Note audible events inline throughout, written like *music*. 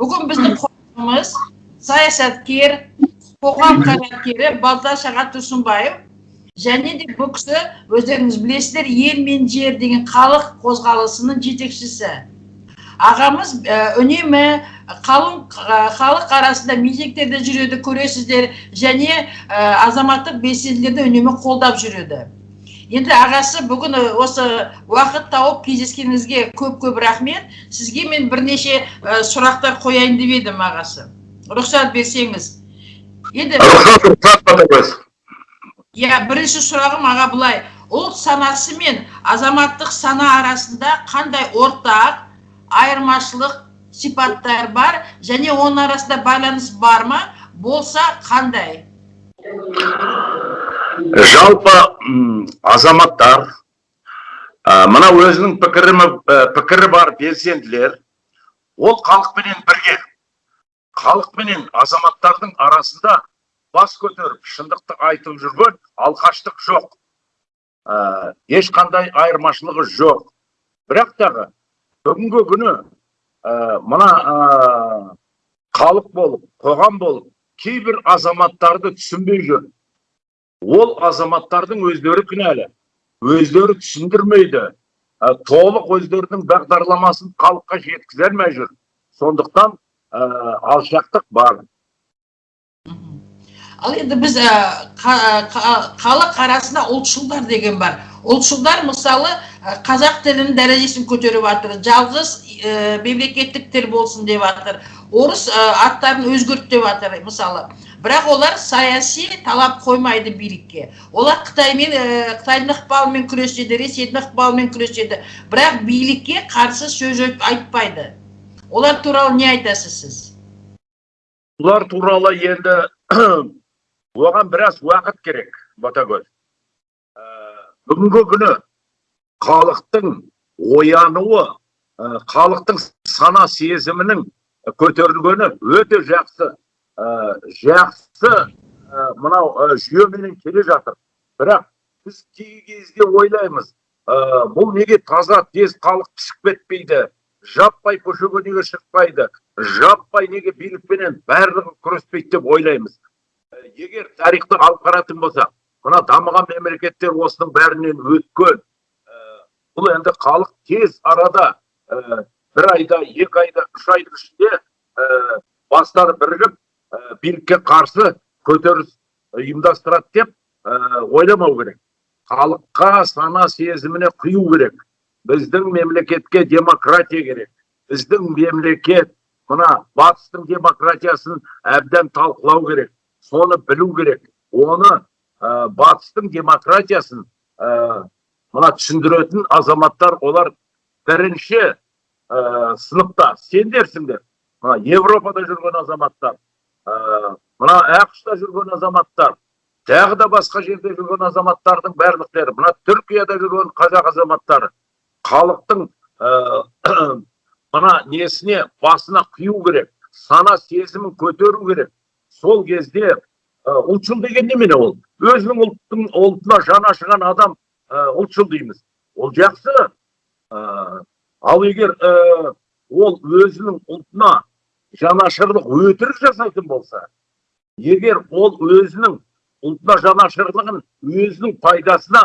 бүгін біздің қонағымыз саясаткер қоғам қайраткері балташ аға тұрсынбаев және де бұл кісі өздеріңіз білесіздер ел мен жер деген халық қозғалысының жетекшісі. Ағамыз үнемі қалың халық арасында митингтерде жүреді көресіздер. Және азаматтық белсенділерді үнемі қолдап жүреді. Енді ағасы бүгін осы уақыт тауып кездескеніңізге көп көп рахмет. Сізге мен бірнеше ә, сұрақтар қояйын деп едім ағасы. Рұқсат берсеңіз. Енді иә бірінші сұрағым аға былай. Ұлт санасы мен азаматтық сана арасында қандай ортақ айырмашылық сипаттар бар және оның арасында байланыс бар ма? Болса қандай? Жалпы азаматтар мына өзінің пікірі, пікірі бар белсенділер ол халықпенен бірге халықпенен азаматтардың арасында бас көтеріп шындықты айтып жүрген алқаштық жоқ. Ә, ешқандай айырмашылығы жоқ. Бірақ тағы бүгінгі күні ә, мына ә, халық болып қоғам болып кейбір азаматтарды түсінбей жүр. Ол азаматтардың өздері кінәлі. Өздері түсіндірмейді. Ә, толық өздерінің бағдарламасын халыққа жеткізе алмай жүр сондықтан ә, алшақтық бар. Ал енді біз халық арасында ұлтшылдар деген бар. Ұлтшылдар мысалы қазақ тілінің дәрежесін көтеріп жатыр жалғыз мемлекеттік тіл болсын деп жатыр орыс аттарын өзгерт деп жатыр мысалы. Бірақ олар саяси талап қоймайды билікке. Олар қытаймен қытайдың ықпалымен күреседі ресейдің ықпалымен күреседі. Бірақ билікке қарсы сөз айтпайды. Олар туралы не айтасыз сіз? Бұлар туралы енді *clears throat* оған біраз уақыт керек ботагөз. Бүгінгі күні халықтың оянуы халықтың сана сезімінің көтерілгені өте жақсы. Жақсы. Мынау жүйеменен келе жатыр. Бірақ біз кей кезде ойлаймыз бұл неге таза тез халық түсіп кетпейді жаппай көшеге неге шықпайды жаппай неге билікпенен барлығы күреспейді деп ойлаймыз. Егер тарихты алып қарайтын болсақ мына дамыған мемлекеттер осының бәрінен өткен бұл енді халық тез арада бір айда екі айда үш айдың ішінде бастары бірігіп билікке қарсы көтеріліс ұйымдастырады деп ойламау керек. Халыққа сана сезіміне құю керек. Біздің мемлекетке демократия керек. Біздің мемлекет мына батыстың демократиясын әбден талқылау керек соны білу керек. Оны ә, батыстың демократиясын ә, мына түсіндіретін азаматтар олар бірінші ә, сыныпта. Сендерсіңдер мына европада жүрген азаматтар мына ақш та жүрген азаматтар тағы да басқа жерде жүрген азаматтардың барлықтары мына түркияда жүрген қазақ азаматтары халықтың ә, *clears throat* мына несіне басына құю керек сана сезімін көтеру керек. Сол кезде ұлтшыл деген немене ол? Өзінің ұлттың ұлтына жаны ашыған адам ұлтшыл дейміз. Ол жақсы. Ал егер ол өзінің ұлтына жанашырлық өтірік жасайтын болса егер ол өзінің ұлтына жанашырлығын өзінің пайдасына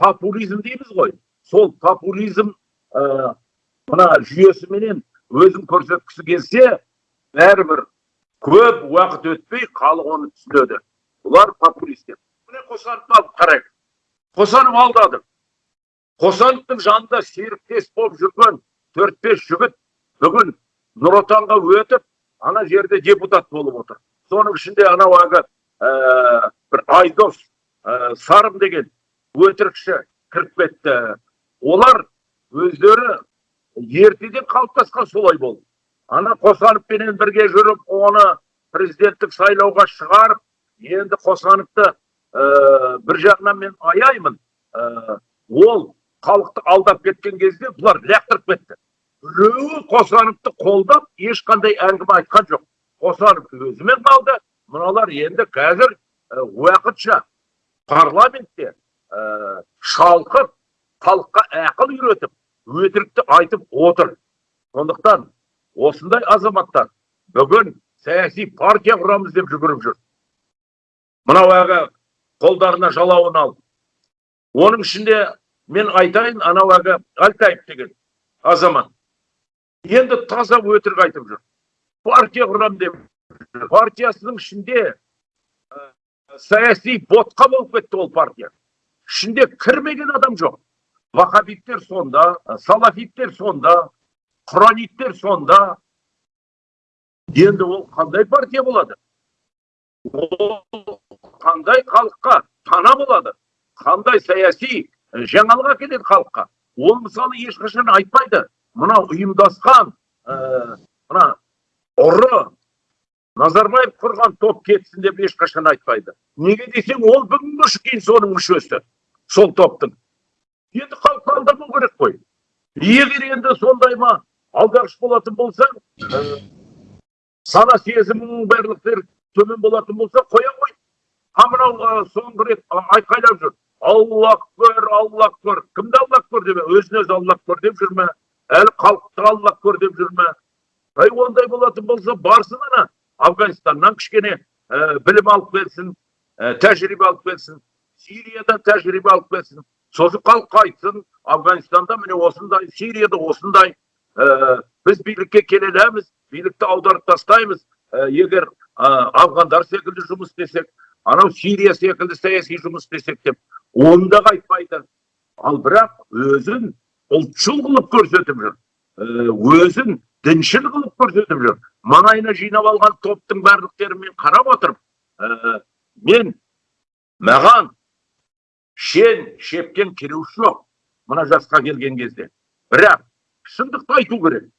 популизм дейміз ғой. Сол популизм мына жүйесіменен өзін көрсеткісі келсе бәрібір көп уақыт өтпей халық оны түсінеді. Бұлар популистер. Міне қосановты алып қарайық. Қосанов алдады. Қосановтың жанында серіктес болып жүрген төрт бес жігіт бүгін нұр отанға өтіп ана жерде депутат болып отыр. Соның ішінде анау әлгі бір айдос ә, сарым деген өтірікші кіріп кетті. Олар өздері ертеден қалыптасқан солай болды. Ана қосановпенен бірге жүріп оны президенттік сайлауға шығарып енді қосановты ә, бір жағынан мен аяймын. Ә, ол халықты алдап кеткен кезде бұлар лақтырып кетті. Біреуі қосановты қолдап ешқандай әңгіме айтқан жоқ қосанов өзімен қалды мыналар енді қазір уақытша парламентте ә, шалқып халыққа ақыл үйретіп өтірікті айтып отыр сондықтан осындай азаматтар бүгін саяси партия құрамыз деп жүгіріп жүр мынау әлгі қолдарына жалауын алып оның ішінде мен айтайын анау әлгі алтаев деген азамат енді таза өтірік айтып жүр. Партия құрам деп партиясының ішінде ә, саяси ботқа болып кетті ол партия. Ішінде кірмеген адам жоқ. Вахабиттер сонда салафиттер сонда құраниттер сонда. Енді ол қандай партия болады? Ол қандай халыққа пана болады? Қандай саяси жаңалық әкеледі халыққа? Ол мысалы ешқашан айтпайды. Мынау ұйымдасқан ә, мына ұры назарбаев құрған топ кетсін деп ешқашан айтпайды. Неге десең ол бүгінгі кейін соның мүшесі сол топтың. Енді халықты алдамау керек қой. Егер енді сондай ма алдағыш болатын болсаң ә, сана сезімінің барлықтары төмен болатын болса қоя ғой. А мынау ә, соңғы рет айқайлап жүр? Алла акбар алла акбар. Кімді алла акбар деп өзін өзі алла акбар деп жүр ме? Әлі халықты алла акбар деп жүр ме ай ондай болатын болса барсын ана. Афганистаннан кішкене ә, білім алып келсін ә, тәжірибе алып келсін. Сириядан тәжірибе алып келсін. Сосын халыққа айтсын афганистанда міне осындай сирияда осындай. Ә, біз билікке келе аламыз билікті аударып тастаймыз. Ә, егер ә, афгандар секілді жұмыс істесек анау сирия секілді саяси жұмыс істесек деп оны да айтпайды ал бірақ өзін ұлтшыл қылып көрсетіп жүр. Өзін діншіл қылып көрсетіп жүр. Маңайына жинап алған топтың барлықтарын мен қарап отырып ә, мен маған шен шепкен кереуі жоқ мына жасқа келген кезде. Бірақ шындықты айту керек.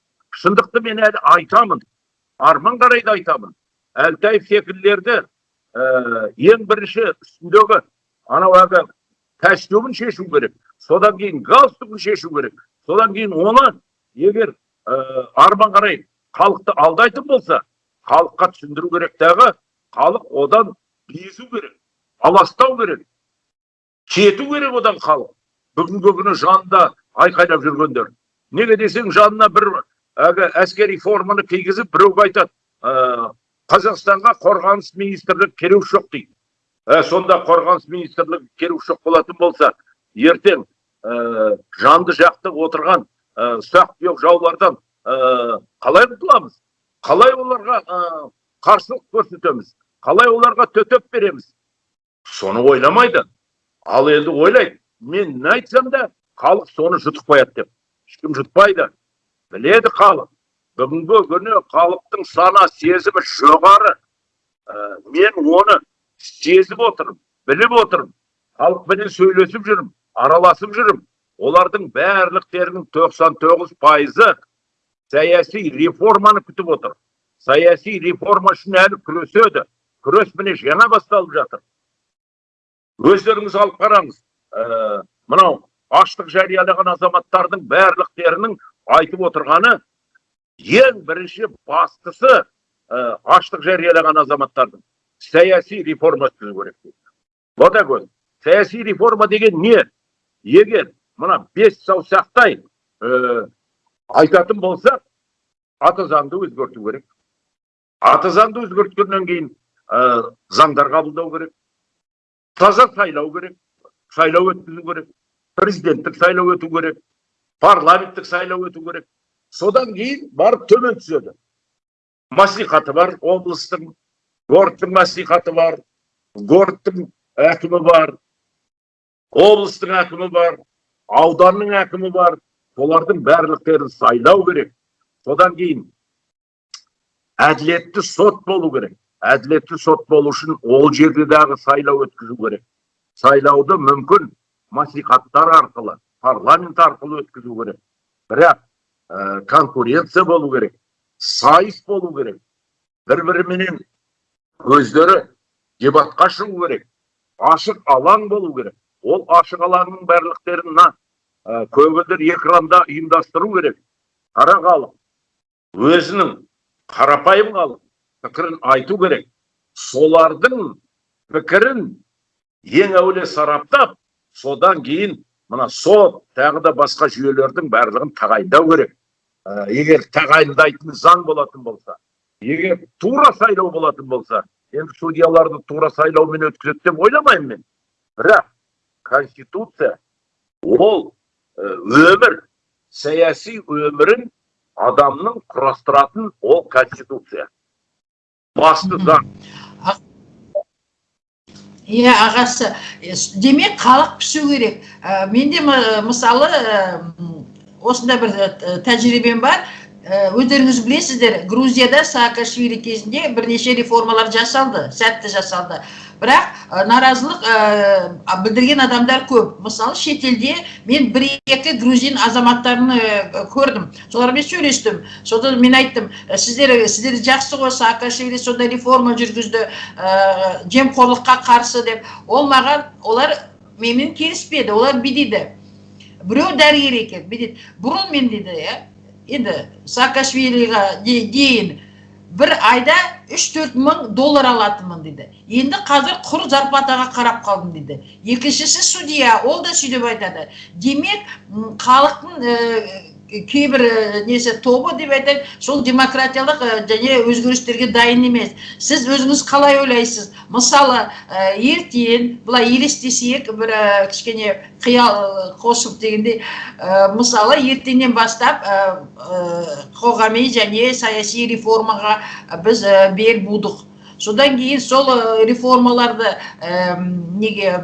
Шындықты мен әлі айтамын арман қарай да айтамын. Әлтаев секілділерді ә, ең бірінші үстіндегі анау әлгі костюмін шешу керек. Содан кейін галстугін шешу керек. Содан кейін оны егер ә, арман қарай халықты алдайтын болса халыққа түсіндіру керек дағы халық одан безу керек аластау керек кету керек одан халық. Бүгінгі күні жанында айқайлап жүргендер. Неге десең жанына бір әлгі әскери форманы кигізіп біреуге айтады ә, қазақстанға қорғаныс министрлігі керек жоқ дейді. Ә, сонда қорғаныс министрлігі керек жоқ болатын болса ертең ә, жанды жақты отырған ә, ұсақ түйек жаулардан ә, қалай құтыламыз? Қалай оларға қарсылық көрсетеміз? Қалай оларға төтеп береміз? Соны ойламайды. Ал енді ойлайды мен не айтсам да халық соны жұтып қояды деп. Ешкім жұтпайды. Біледі халық. Бүгінгі күні халықтың сана сезімі жоғары. Мен оны сезіп отырмын біліп отырмын. Халықпенен сөйлесіп жүрмін. Араласып жүрмін олардың барлықтерінің 99 пайызы саяси реформаны күтіп отыр. Саяси реформа үшін әлі күреседі. Күрес міне жаңа басталып жатыр. Өздеріңіз алып қараңыз ә, мынау аштық жариялаған азаматтардың барлықтерінің айтып отырғаны ең бірінші бастысы ә, аштық жариялаған азаматтардың саяси реформа өткізу керек дейді. Саяси реформа деген не? Егер мына бес саусақтай ә, айтатын болсақ аты заңды өзгерту керек. Аты заңды өзгерткеннен кейін ә, заңдар қабылдау керек. Таза сайлау керек сайлау өткізу керек президенттік сайлау өту керек парламенттік сайлау өту керек. Содан кейін барып төмен түседі. Маслихаты бар облыстың городтың маслихаты бар городтың әкімі бар облыстың әкімі бар ауданның әкімі бар. Солардың барлықтарын сайлау керек. Содан кейін әділетті сот болу керек. Әділетті сот болу үшін ол жерде дағы сайлау өткізу керек. Сайлауды мүмкін маслихаттар арқылы парламент арқылы өткізу керек. Бірақ ә, конкуренция болу керек сайыс болу керек. Бір біріменен өздері дебатқа шығу керек. Ашық алаң болу керек. Ол ашық алаңның барлықтерін мына ә, көгілдір экранда ұйымдастыру керек. Қара халық өзінің қарапайым халық пікірін айту керек. Солардың пікірін ең әуелі сараптап содан кейін мына сот тағы да басқа жүйелердің барлығын тағайындау керек. Ә, егер тағайындайтын заң болатын болса егер тура сайлау болатын болса енді судьяларды тура сайлаумен өткізеді деп ойламаймын мен. Бірақ конституция ол э, өмір саяси өмірін адамның құрастыратын ол конституция. Басты заң. Иә ағасы демек халық пісу керек. Ә, менде мысалы м, осындай бір тәжірибем бар. Өздеріңіз білесіздер грузияда саакашвили кезінде бірнеше реформалар жасалды сәтті жасалды. Бірақ ә, наразылық ә, білдірген адамдар көп. Мысалы шетелде мен бір екі грузин азаматтарын ә, көрдім. Солармен сөйлестім. Содан мен айттым «Ә, сіздер сіздер жақсы ғой саакашвили сондай реформа жүргізді жемқорлыққа қарсы деп. Ол маған олар менімен келіспеді олар бүйтеді біреу дәрігер екен бүйтеді бұрын мен дейді иә енді саакашвилиға де- дейін бір айда үш төрт мың доллар алатынмын дейді енді қазір құр зарплатаға қарап қалдым дейді екіншісі судья ол да сөйтіп айтады демек халықтың кейбір ә, несі тобы деп айтайын сол демократиялық ә, және өзгерістерге дайын емес. Сіз өзіңіз қалай ойлайсыз? Мысалы ә, ертең былай елестесек бір кішкене қиял қосып дегендей мысалы ертеңнен бастап қоғами және саяси реформаға біз бел будық. Содан кейін сол реформаларды неге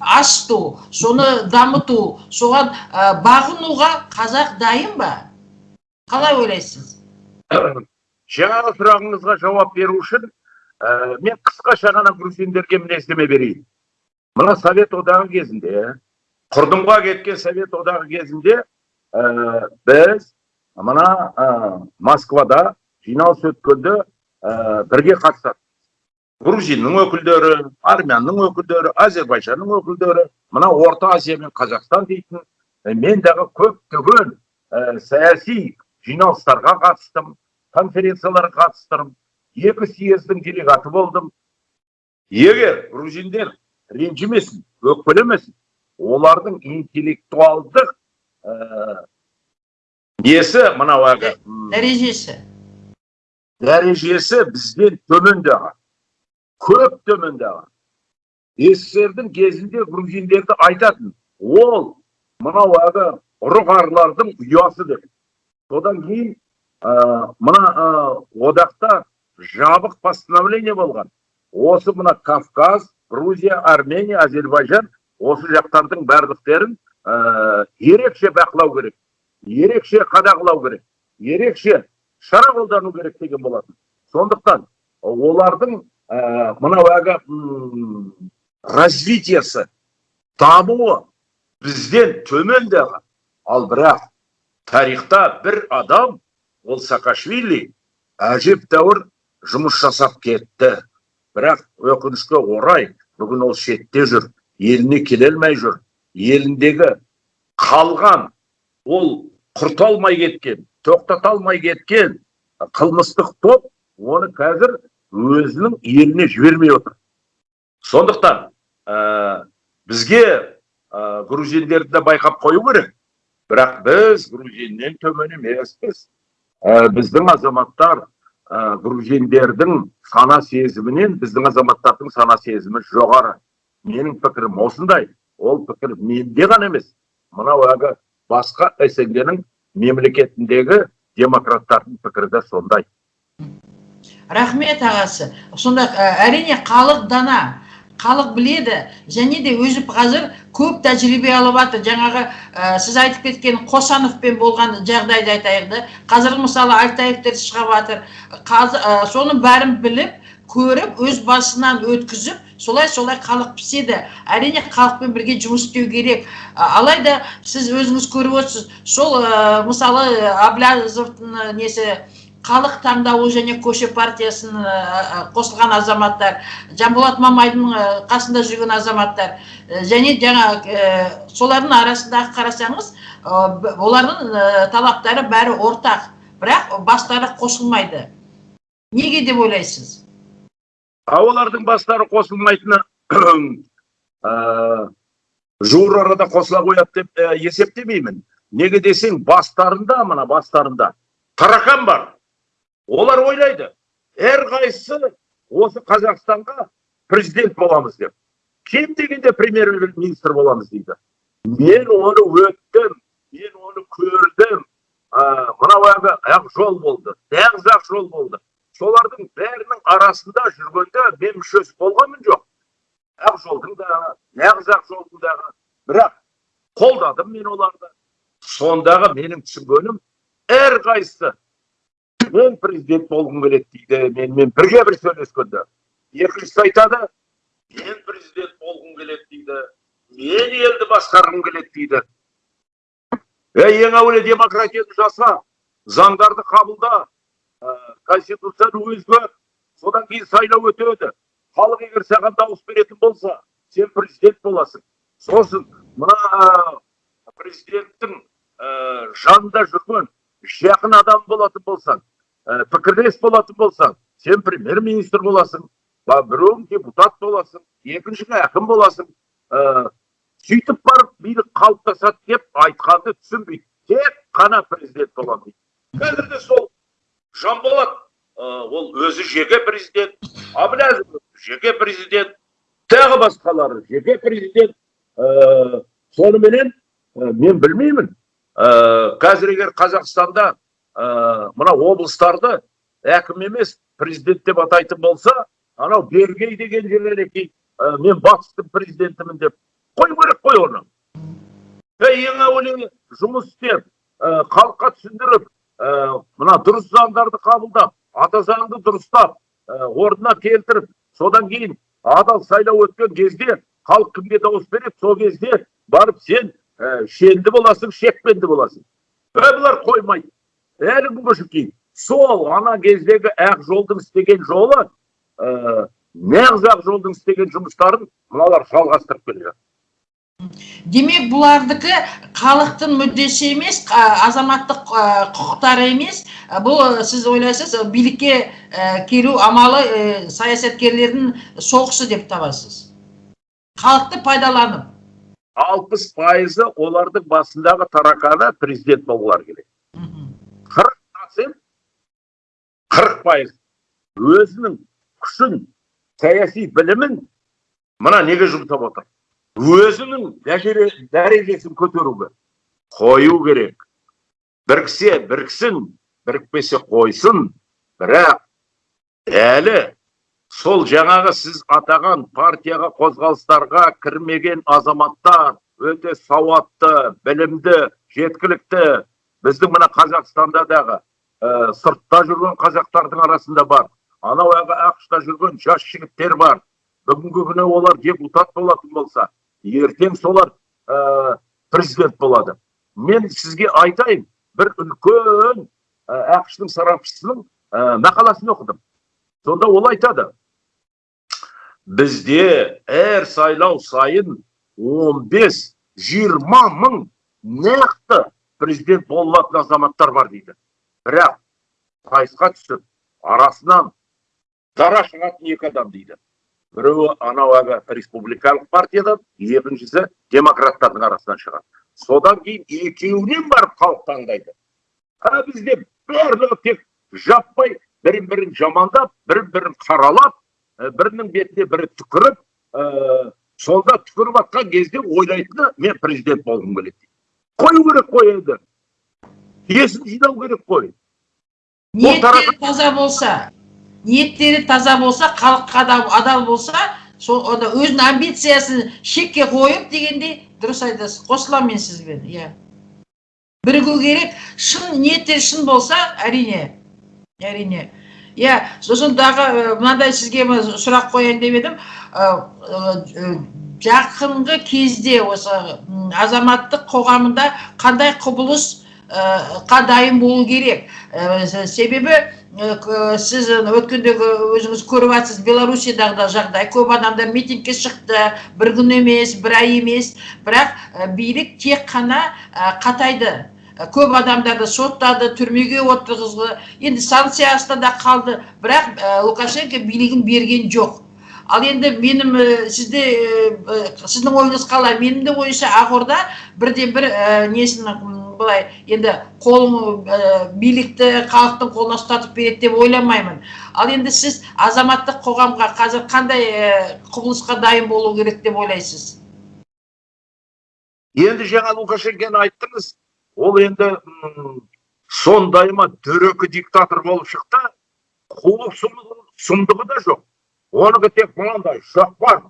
ашыту соны дамыту соған ә, бағынуға қазақ дайын ба? Қалай ойлайсыз? Жаңағы сұрағыңызға жауап беру үшін ә, мен қысқаша ғана грузиндерге мінездеме берейін. Мына совет одағы кезінде құрдымға кеткен совет одағы кезінде ә, біз мына ә, москвада жиналыс өткенде бірге қатысады грузиннің өкілдері армянның өкілдері әзербайжанның өкілдері мына орта азия мен қазақстан дейтін ә, мен дағы көптеген ә, саяси жиналыстарға қатыстым конференцияларға қатыстым екі съездің делегаты болдым. Егер грузиндер ренжімесін өкпелемесін олардың интеллектуалдық ә, несі мынау әлгі дәрежесі. дәрежесі бізден төмендаған көп төмендаған. Ссрдің кезінде грузиндерді айтатын ол мынау әлгі ұры қарылардың ұясы деп. Содан кейін ә, мына одақта жабық постановление болған. Осы мына кавказ грузия армения азербайжан осы жақтардың барлықтерін ерекше бақылау керек ерекше қадағалау керек ерекше шара қолдану керек деген болатын. Сондықтан олардың мынау әлгі м, развитиесі дамуы бізден төмен дағы ал бірақ тарихта бір адам ол саакашвили әжептәуір жұмыс жасап кетті. Бірақ өкінішке орай бүгін ол шетте жүр еліне келе алмай жүр. Еліндегі қалған ол құрта алмай кеткен тоқтата алмай кеткен қылмыстық топ оны қазір өзінің еліне жібермей отыр. Сондықтан ә, бізге ә, грузиндерді де байқап қою керек. Бірақ біз грузиннен төмен емеспіз ә, біздің азаматтар ә, грузиндердің сана сезімінен біздің азаматтардың сана сезімі жоғары. Менің пікірім осындай. Ол пікір менде ғана емес. Мынау әлгі басқа снг мемлекетіндегі демократтардың пікірі де сондай. Рахмет ағасы. Сонда әрине халық дана халық біледі. Және де өзі қазір көп тәжірибе алып жатыр жаңағы ә, сіз айтып кеткен қосановпен болған жағдайды айтайық да. Қазір мысалы альтаевтер шығып жатыр ә, соның бәрін біліп көріп өз басынан өткізіп солай солай халық піседі. Әрине халықпен бірге жұмыс істеу керек. Алайда сіз өзіңіз көріп отырсыз. Сол ә, мысалы аблязовтың несі халық таңдауы және көше партиясын ә, ә, қосылған азаматтар жанболат мамайдың ә, қасында жүрген азаматтар және жаңа солардың арасындағы қарасаңыз олардың талаптары бәрі ортақ. Бірақ бастары қосылмайды. Неге деп ойлайсыз? А олардың бастары қосылмайтыны ә, *clears throat* жуыр арада қосыла қояды деп ә, есептемеймін. Неге десең бастарында мына бастарында таракан бар. Олар ойлайды әрқайсысы осы қазақстанға президент боламыз деп. Кем дегенде премьер министр боламыз дейді. Мен оны өттім мен оны көрдім. Мынау ақ жол болды нағыз ақ жол болды. Солардың бәрінің арасында жүргенде мен мүшесі болғанмын жоқ. Ақ жолдың да нағыз ақ жолдың дағы бірақ қолдадым мен оларды. Сондағы менің түсінгенім әрқайсысы мен президент болғым келеді дейді менімен бірге бір сөйлескенде екіншісі айтады мен президент болғым келеді дейді мен елді басқарғым келеді дейді ей ең әуелі демократияны жаса заңдарды қабылда ә, конституцияны өзге содан кейін сайлау өтеді халық егер саған дауыс беретін болса сен президент боласың сосын мына президенттің ә, жанында жүрген жақын адам болатын болсаң ә, пікірлес болатын болсаң сен премьер министр боласың біреуің депутат боласың екіншісі әкім боласың. Ә, сөйтіп барып билік қалыптасады деп айтқанды түсінбейді. Тек қана президент боламын. Дейді қазір де сол жанболат ә, ол өзі жеке президент әблязов жеке президент тағы басқалары жеке президент. Ә, соныменен ә, мен білмеймін. Ә, қазір егер қазақстанда ә, мына облыстарды әкім емес президент деп атайтын болса анау бергей деген жерлерге ә, мен батыстың президентімін деп. Қою керек қой оны. Ең әуелі жұмыс істеп ә, халыққа түсіндіріп мына дұрыс заңдарды қабылдап ата заңды дұрыстап орнына келтіріп содан кейін адал сайлау өткен кезде халық кімге дауыс береді? Сол кезде барып сен ә, шенді боласың шекпенді боласың. Ә, бұлар қоймайды. Әлі күнге шейін сол ана кездегі ақ жолдың істеген жолы ә, нағыз ақ жолдың істеген жұмыстарын мыналар жалғастырып келе жатыр демек бұлардікі халықтың мүддесі емес азаматтық құқықтары емес. Бұл сіз ойлайсыз билікке а, келу амалы ә, саясаткерлердің соғысы деп табасыз. Халықты пайдаланып алпыс пайызы олардың басындағы тараканы президент болғылары келеді процент қырық пайыз өзінің күшін саяси білімін мына неге жұмсап отыр? Өзінің дәрежесін көтеруге қою керек. Біріксе біріксін бірікпесе қойсын. Бірақ әлі сол жаңағы сіз атаған партияға қозғалыстарға кірмеген азаматтар өте сауатты білімді жеткілікті. Біздің мына қазақстанда дағы ә, сыртта жүрген қазақтардың арасында бар. Анау ақшта жүрген жас жігіттер бар. Бүгінгі күні олар депутат болатын болса ертең солар ә, президент болады. Мен сізге айтайын бір үлкен ә, ақштың сарапшысының ә, мақаласын оқыдым. Сонда ол айтады. Бізде әр сайлау сайын 15-20 мың нақты президент болатын азаматтар бар дейді. Бірақ сайысқа түсіп арасынан дара шығатын екі адам дейді біреуі анау әлгі республикалық партиядан екіншісі демократтардың арасынан шығады содан кейін екеуінен барып халық таңдайды а бізде барлығы тек жаппай бірін бірін жамандап бірін бірін қаралап ә, бірінің бетіне бірі түкіріп ә, сонда түкіріп жатқан кезде ойлайтыны мен президент болғым келеді қою керек қой енді есін жинау керек қой ниеттері таза болса ниеттері таза болса халыққа адал, адал болса сол өзінің амбициясын шекке қойып дегендей дұрыс айтасыз қосыламын мен сізбен иә бірігу керек шын ниеттері шын болса әрине әрине иә сосын дағы мынандай сізге сұрақ қояйын деп едім жақынғы кезде осы азаматтық қоғамында қандай құбылыс қа дайын болу керек. Себебі сіз өткендегі өзіңіз көріп жатсыз белоруссиядағы да жағдай. Көп адамдар митингке шықты. Бір күн емес бір ай емес. Бірақ билік тек қана қатайды. Көп адамдарды соттады түрмеге отырғызды. Енді санкция астында қалды. Бірақ ә, лукашенко билігін берген жоқ. Ал енді менің ә, сізде ә, сіздің ойыңыз қалай? Менің де ойымша ақорда бірден бір несін былай енді қолын ә, билікті халықтың қолына ұстатып береді деп ойламаймын. Ал енді сіз азаматтық қоғамға қазір қандай ә, құбылысқа дайын болу керек деп ойлайсыз? Енді жаңа лукашенконы айттыңыз ол енді сондай ма дөрекі диктатор болып шықты қулық сұмдығы да жоқ. Оныкі тек мынандай шоқпар.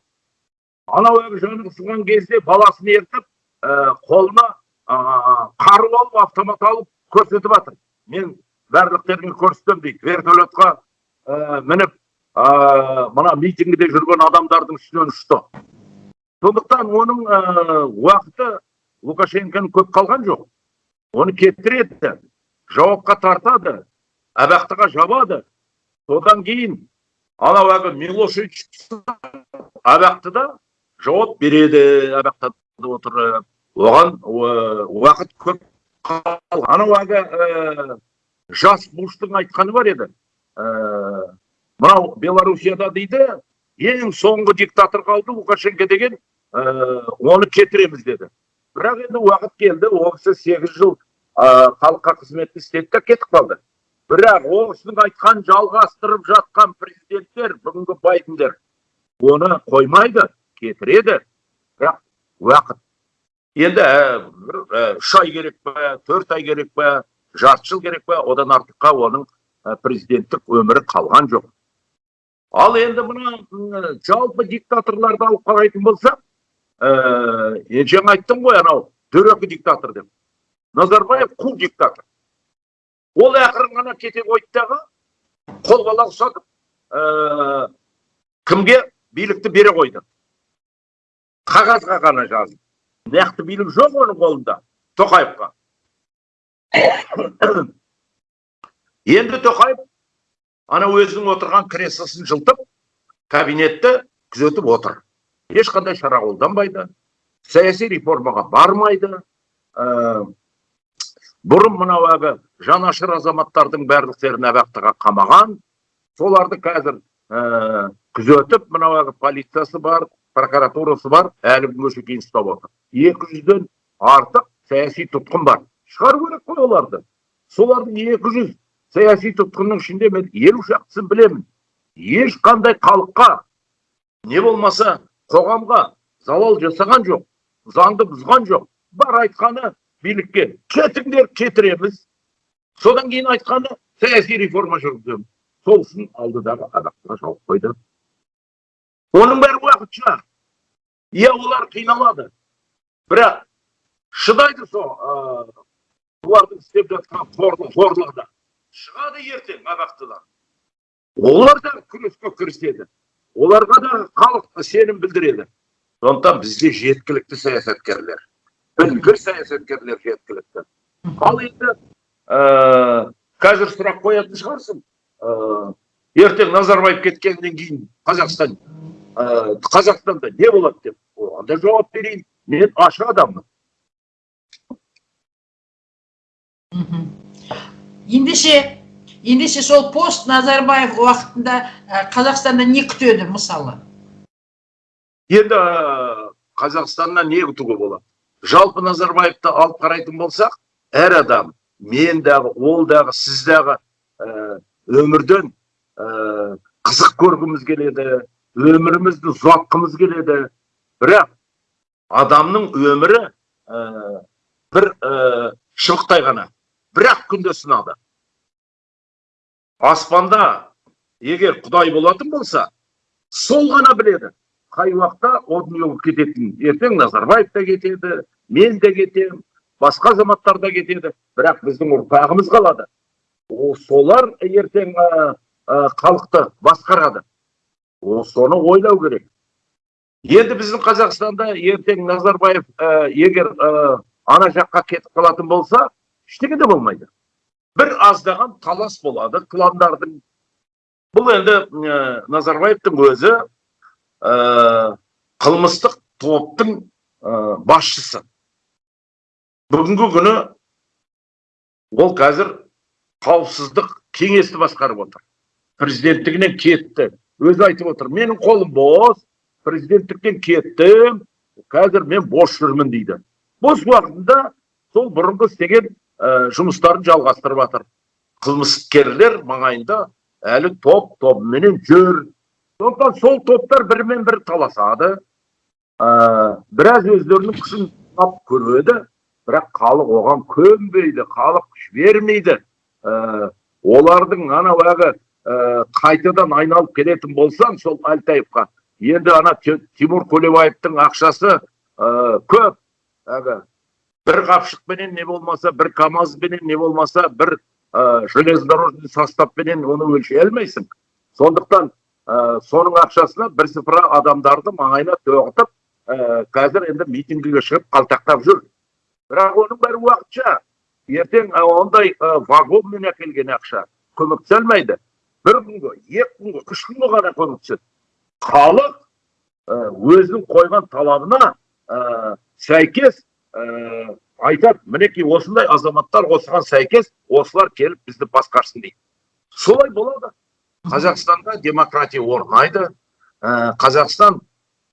Анау жаны қысылған кезде баласын ертіп ә, қолына қару алып автомат алып көрсетіп жатыр мен барлықтеріңе көрсетемін дейді вертолетқа ә, мініп ә, мына митингіде жүрген адамдардың үстінен ұшты. Сондықтан оның ә, уақыты лукашенконың көп қалған жоқ. Оны кетіреді жауапқа тартады абақтыға жабады. Содан кейін анау әлгі милошевич абақтыда жауап береді абақтыда отырып. Оған ә, уақыт көп анау әлгі ә, жас буштың айтқаны бар еді. Ә, мынау белоруссияда дейді ең соңғы диктатор қалды лукашенко деген ә, оны кетіреміз деді. Бірақ енді уақыт келді ол кісі сегіз жыл ә, халыққа қызмет істеді да кетіп қалды. Бірақ ол кісінің айтқанын жалғастырып жатқан президенттер бүгінгі байдендер оны қоймайды кетіреді. Бірақ уақыт енді үш ай керек па төрт ай керек па жарты жыл керек па одан артыққа оның президенттік өмірі қалған жоқ. Ал енді мына жалпы диктаторларды алып қарайтын болсақ ә, жаңа айттым ғой анау дөрекі диктатор деп. Назарбаев қу диктатор. Ол ақырын ғана кете қойды дағы қол бала ұстатып ә, кімге билікті бере қойды? Қағазға ғана жазып нақты билік жоқ оның қолында тоқаевқа енді тоқаев ана өзінің отырған креслосын жылтып кабинетті күзетіп отыр ешқандай шара қолданбайды саяси реформаға бармайды ә, бұрын мынау әлгі жанашыр азаматтардың барлықтерін абақтыға қамаған соларды қазір күзетіп мынау әлгі полициясы бар прокуратурасы бар әлі күнге шейін ұстап отыр екі жүзден артық саяси тұтқын бар шығару керек қой оларды солардың екі жүз саяси тұтқынның ішінде мен елу шақтысын білемін ешқандай халыққа не болмаса қоғамға залал жасаған жоқ заңды бұзған жоқ бар айтқаны билікке кетіңдер кетіреміз содан кейін айтқаны саяси реформа жүргіземіз сол үшін алдыдағы абақтыға жауып қойды оның бәрі уақытша иә олар қиналады. Бірақ шыдайды сол олардың істеп жатқан қорлығына шығады ертең абақтыдан олар да күреске кіріседі. Оларға да халық сенім білдіреді. Сондықтан бізде жеткілікті саясаткерлер. Білгір саясаткерлер жеткілікті. Ал енді ә, қазір сұрақ қоятын шығарсың? Ә, ертең назарбаев кеткеннен кейін қазақстан ә, қазақстанда не болады деп оған да жауап берейін мен ашық адаммын ендеше ендеше сол пост назарбаев уақытында ә, қазақстанда не күтеді мысалы енді ә, қазақстаннан не күтуге болады жалпы назарбаевты алып қарайтын болсақ әр адам мен дағы ол дағы сіз дағы ә, өмірден ә, қызық көргіміз келеді өмірімізді ұзартқымыз келеді. Бірақ адамның өмірі ә, бір ә, шыбықтай ғана. Бір ақ күнде сынады. Аспанда егер құдай болатын болса сол ғана біледі. Қай уақытта о дүниеге кететінін ертең назарбаев та кетеді мен де кетемін басқа азаматтар да кетеді. Бірақ біздің ұрпағымыз қалады. О солар ертең халықты басқарады. Соны ойлау керек. Енді біздің қазақстанда ертең назарбаев ә, егер ә, ана жаққа кетіп қалатын болса ештеңе де болмайды. Бір аздаған талас болады кландардың бұл енді ә, назарбаевтың өзі ә, қылмыстық топтың ә, басшысы. Бүгінгі күні ол қазір қауіпсіздік кеңесті басқарып отыр. Президенттігінен кетті. Өзі айтып отыр менің қолым бос президенттіктен кеттім қазір мен бос жүрмін дейді. Бос уақытында сол бұрынғы істеген ә, жұмыстарын жалғастырып жатыр қылмыскерлер маңайында әлі топ тобыменен жүр. Сондықтан сол топтар бірімен бірі таласады ә, біраз өздерінің күшін тап көреді бірақ халық оған көнбейді халық күш бермейді. Ә, олардың анау әлгі қайтадан айналып келетін болсаң сол әлтаевқа енді ана тимур көлебаевтың ақшасы ә, көп. Әлгі бір қапшықпенен не болмаса бір камазбенен не болмаса бір ә, железнодорожный составпенен оны өлшей алмайсың. Сондықтан ә, соның ақшасына бірсыпыра адамдарды маңайына тоғытып ә, қазір енді митингіге шығып қалтақтап жүр. Бірақ оның бәрі уақытша. Ертең ә, ондай ә, вагонмен әкелген ақша көмектесе алмайды. Бір күнге екі күнге үш күнге ғана көмектеседі халық ә, өзінің қойған талабына ә, сәйкес ә, айтады мінекей осындай азаматтар осыған сәйкес осылар келіп бізді басқарсын дейді. Солай болады. Қазақстанда демократия орнайды. Ә, қазақстан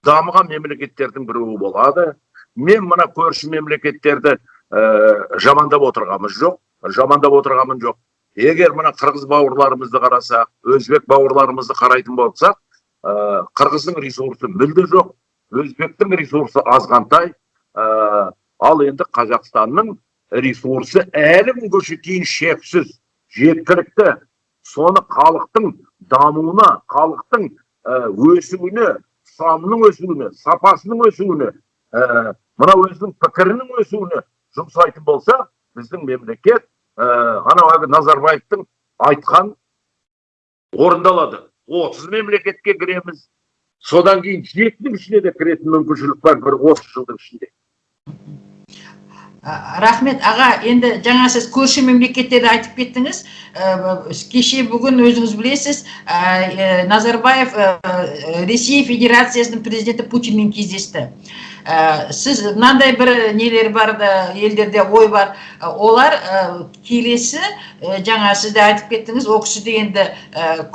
дамыған мемлекеттердің біреуі болады. Мен мына көрші мемлекеттерді ә, жамандап отырғанымыз жоқ. Жамандап отырғаным жоқ. Егер мына қырғыз бауырларымызды қарасақ өзбек бауырларымызды қарайтын болсақ ә, қырғыздың ресурсы мүлде жоқ өзбектің ресурсы азғантай ә, ал енді қазақстанның ресурсы әлі күнге шейін шексіз жеткілікті. Соны халықтың дамуына халықтың өсуіне санының өсуіне сапасының өсуіне ә, мына өзінің пікірінің өсуіне жұмсайтын болса біздің мемлекет анау әлгі назарбаевтың айтқан орындалады. Отыз мемлекетке кіреміз. Содан кейін жетінің ішіне де кіретін мүмкіншілік бар бір отыз жылдың ішінде. Ә, рахмет. Аға енді жаңа сіз көрші мемлекеттерді айтып кеттіңіз. Ә, кеше бүгін өзіңіз білесіз ә, назарбаев ә, ресей федерациясының президенті путинмен кездесті. Сіз мынандай бір нелер бар да елдерде ой бар. Олар келесі жаңа сіз де айтып кеттіңіз ол кісі де енді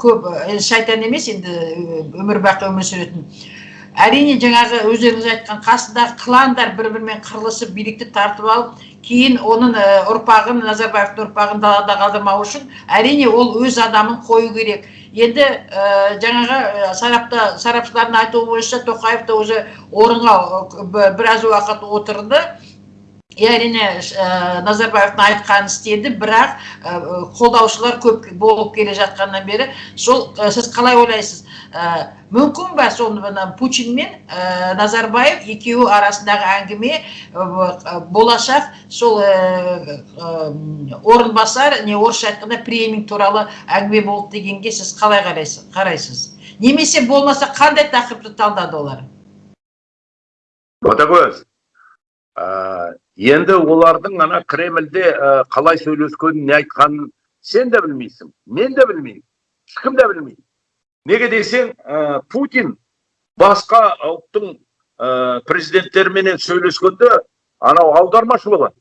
көп шайтан емес енді өмір бақи өмір сүретін. Әрине жаңағы өздеріңіз айтқан қасындағы кландар бір бірімен қырылысып билікті тартып алып кейін оның ұрпағын назарбаевтың ұрпағын далада қалдырмау үшін әрине ол өз адамын қою керек. Енді ә, жаңағы сарапта сарапшылардың айтуы бойынша тоқаев та уже орынға біраз уақыт отырды. Әрине ә, назарбаевтың айтқанын істеді бірақ ә, қолдаушылар көп болып келе жатқаннан бері сол ә, сіз қалай ойлайсыз? Мүмкін ба сол путин мен назарбаев екеуі арасындағы әңгіме болашақ сол орынбасар не орысша айтқанда преминг туралы әңгіме болды дегенге сіз қалай қарайсыз қарайсыз? Немесе болмаса қандай тақырыпты талдады олар? Ботагөз енді олардың ана кремльде ә, қалай сөйлескенін не айтқанын сен де білмейсің мен де білмеймін ешкім де білмейді. Неге десең ә, путин басқа ұлттың ә, президенттеріменен сөйлескенде анау аудармашы болады.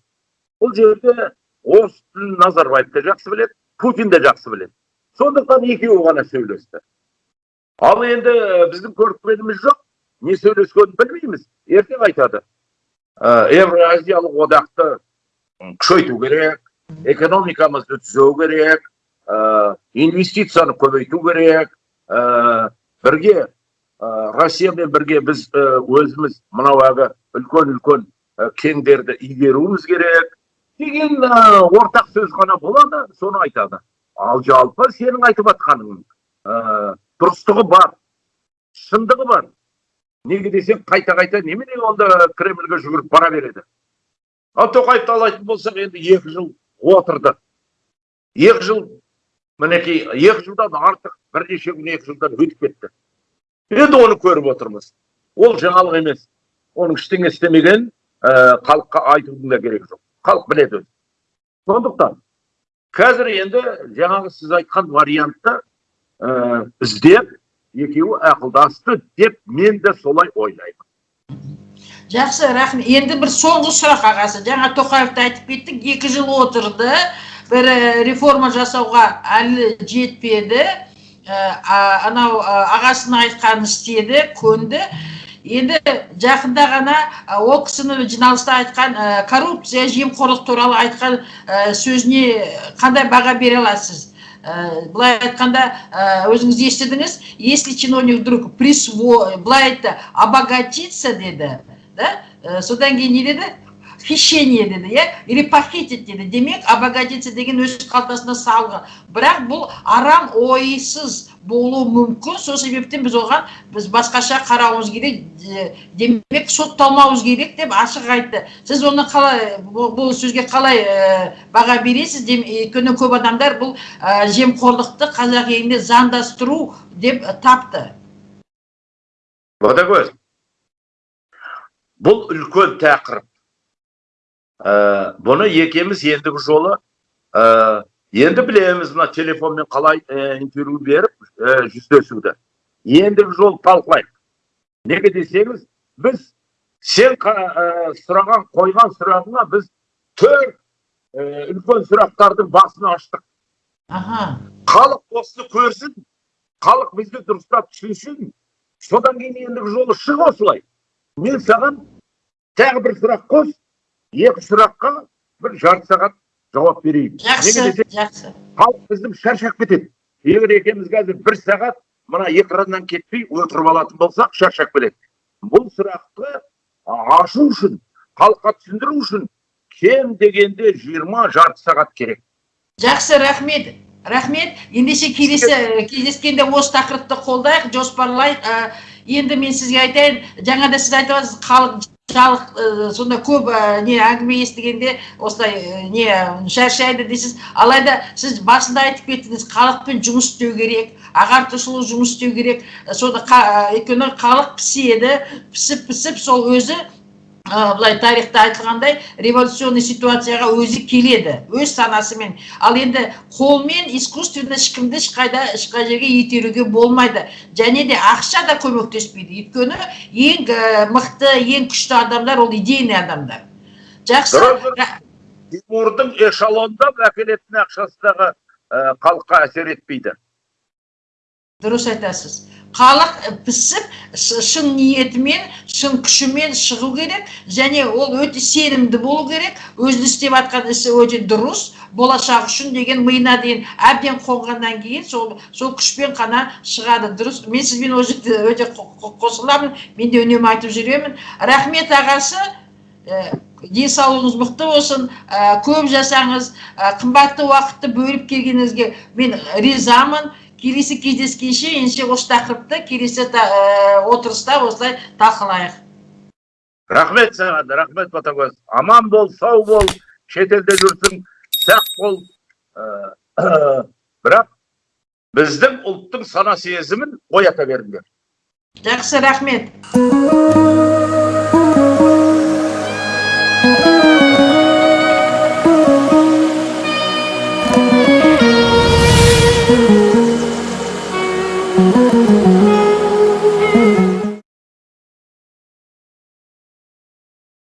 Бұл жерде орыс тілін назарбаев та жақсы біледі путин де жақсы біледі. Сондықтан екеуі ғана сөйлесті. Ал енді біздің көріпкеніміз жоқ не сөйлескенін білмейміз. Ертең айтады. Евразиялық одақты күшейту керек экономикамызды түзеу керек ә, инвестицияны көбейту керек ә, бірге ә, россиямен бірге біз өзіміз мынау әлгі үлкен үлкен ә, кеңдерді игеруіміз керек деген ә, ортақ сөз ғана болады соны айтады. Ал жалпы сенің айтып жатқаның ә, дұрыстығы бар шындығы бар. Неге десең қайта қайта немене онда кремльге жүгіріп бара береді? Ал тоқаевты алатын болсақ енді екі жыл отырды. Екі жыл мінекей екі жылдан артық бірнеше күн екі жылдан өтіп кетті. Енді оны көріп отырмыз. Ол жаңалық емес. Оның ештеңе істемегенін ә, халыққа айтудың да керегі жоқ. Халық біледі өзі. Сондықтан қазір енді жаңағы сіз айтқан вариантты ә, іздеп екеуі ақылдасты деп мен де солай ойлаймын. Жақсы рахмет. Енді бір соңғы сұрақ ағасы. Жаңа тоқаевты айтып кеттік. Екі жыл отырды. Бір реформа жасауға әлі жетпеді. Анау ағасының айтқанын істеді көнді. Енді жақында ғана ол кісіні жиналыста айтқан коррупция жемқорлық туралы айтқан сөзіне қандай баға бере аласыз? былай айтқанда ә, өзіңіз естідіңіз если чиновник вдруг присво былай айтты обогатиться деді да Ә, содан кейін не деді Хищение деді иә или похитить деді демек обогатиться деген өз қалтасына салғы. Бірақ бұл арам ойсыз болуы мүмкін. Сол себептен біз оған біз басқаша қарауымыз керек Де- демек сотталмауымыз керек деп ашық айтты. Сіз оны қалай бұл сөзге қалай ә, баға бересіз? Өйткені көп адамдар бұл ә, жемқорлықты қазақ елінде заңдастыру деп тапты. Ботагөз бұл үлкен тақырып. Ә, бұны екеуміз ендігі жолы ә, енді білеміз мына телефонмен қалай ә, интервью беріп ә, жүздесуді ендігі жолы талқылайық неге десеңіз біз сен ә, сұраған қойған сұрағыңа біз төрт ә, үлкен сұрақтардың басын аштық аха халық осыны көрсін халық бізді дұрыстап түсінсін содан кейін ендігі жолы шық осылай мен саған тағы бір сұрақ қос екі сұраққа бір жарты сағат жауап берейін. Жақсы жақсы. халық біздің шаршап кетеді. Егер екеуміз қазір бір сағат мына экраннан кетпей отырып алатын болсақ шаршап кетеді бұл сұрақты ашу үшін халыққа түсіндіру үшін кем дегенде жиырма жарты сағат керек. Жақсы рахмет. Рахмет. Ендеше келесі кездескенде осы тақырыпты қолдайық. Жоспарлайық. Енді мен сізге айтайын жаңа да сіз айтып отырсыз халық жалық ә, сонда көп ә, не әңгіме естігенде осылай не шаршайды дейсіз. Алайда сіз басында айтып кеттіңіз халықпен жұмыс істеу керек ағартушылық жұмыс істеу керек. Ә, өйткені халық піседі пісіп пісіп сол өзі былай тарихта айтылғандай революционный ситуацияға өзі келеді өз санасымен. Ал енді қолмен искусственно ешкімді ешқайда ешқай жерге итеруге болмайды. Және де ақша да көмектеспейді. Өйткені ең ә, мықты ең күшті адамдар ол идейный адамдар. Жақсы. Тимурдың эшелондап әкелетін ақшасы дағы ә, халыққа әсер етпейді. Дұрыс айтасыз. Халық пісіп шын ниетімен шын күшімен шығу керек және ол өте сенімді болу керек. Өзінің істеп жатқан ісі өте дұрыс болашақ үшін деген миына дейін әбден қонғаннан кейін сол сол күшпен қана шығады дұрыс. Мен сізбен ол жерде өте қо- қо- қосыламын мен де үнемі айтып жүремін. Рахмет ағасы. Денсаулығыңыз мықты болсын ә, көп жасаңыз ә, қымбатты уақытты бөліп келгеніңізге мен ризамын. Келесі кездескенше ендеше осы тақырыпты келесі ә, отырыста осылай талқылайық. Рахмет саған рахмет ботагөз. Аман бол сау бол шетелде жүрсің сақ бол. Ә, *coughs* бірақ біздің ұлттың сана сезімін оята беріңдер. Жақсы рахмет.